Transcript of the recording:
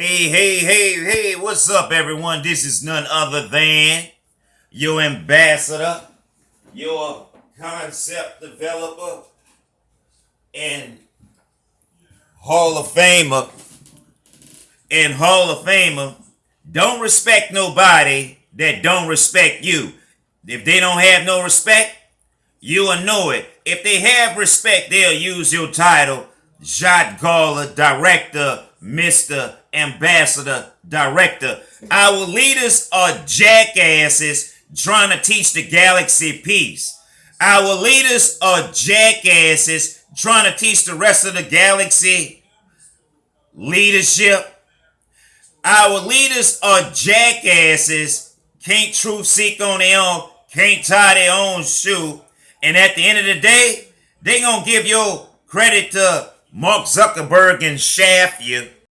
Hey, hey, hey, hey, what's up, everyone? This is none other than your ambassador, your concept developer, and Hall of Famer. And Hall of Famer, don't respect nobody that don't respect you. If they don't have no respect, you will know it. If they have respect, they'll use your title, Jot Gawler, Director, Mr. Ambassador, Director. Our leaders are jackasses trying to teach the galaxy peace. Our leaders are jackasses trying to teach the rest of the galaxy leadership. Our leaders are jackasses, can't truth seek on their own, can't tie their own shoe. And at the end of the day, they gonna give your credit to Mark Zuckerberg and shaft you